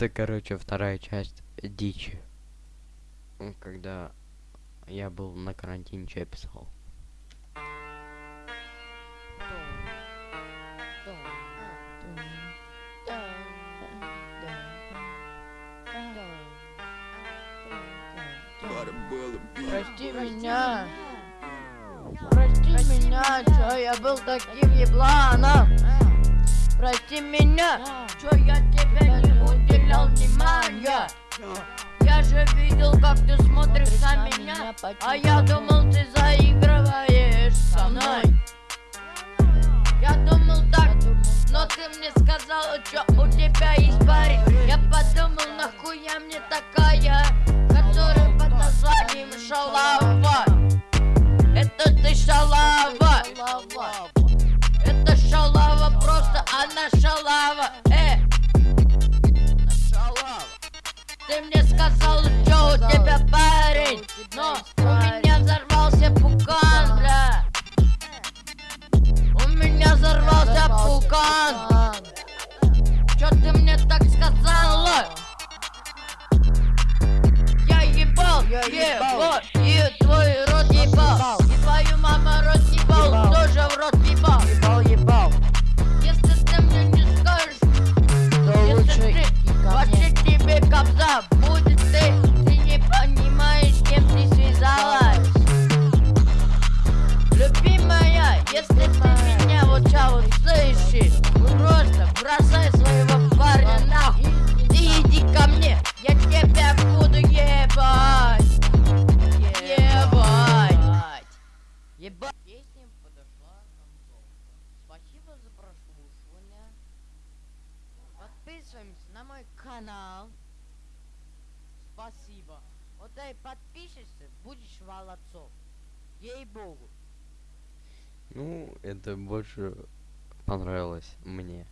Это, короче, вторая часть дичи. Когда я был на карантине, что я писал. Прости меня. Прости меня, чё я был таким ебланом. Прости меня, чё я Я же видел, как ты смотришь на меня, а я думал, ты заигрываешь со мной. Я думал так, но ты мне сказала, что у тебя есть парень. Я подумал, нахуя мне такая, которая под названием Шалава. Это ты шалава. Это шалава, просто она шалава. Сказал, что у тебя парень, но у меня взорвался пукан, бля. У меня взорвался пукан. Чё ты мне так сказала? Я ебал, ебал, Песня подошла к концу. Спасибо за прослушивание. Подписываемся на мой канал. Спасибо. Вот дай подпишешься, будешь молодцом. Ей-богу. Ну, это больше понравилось мне.